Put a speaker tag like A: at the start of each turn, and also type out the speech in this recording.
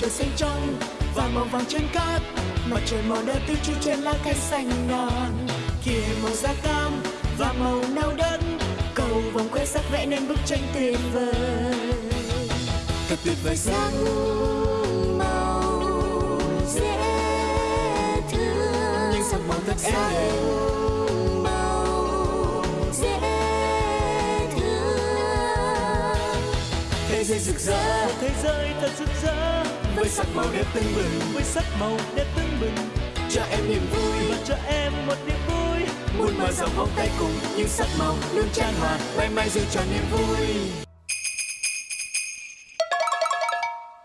A: trời xanh trong và màu vàng trên cát. Mặt trời màu đỏ tươi trôi trên lá cây xanh ngàn. Kia màu da cam và màu nâu đất cầu vòng quay sắc vẽ nên bức tranh tuyệt vời. Thật tuyệt vời
B: sắc màu dễ thương.
A: Những sắc màu thật êm thế giới rực rỡ.
C: Thế giới thật rực rỡ.
A: Với sắc màu đẹp tưng bừng.
C: Với sắc màu đẹp tưng bừng.
A: Cho em niềm vui.
C: Và cho em một niềm vui.
A: Muốn mở rộng vòng tay cùng những sắc màu luôn tràn hòa mãi mãi giữ cho niềm vui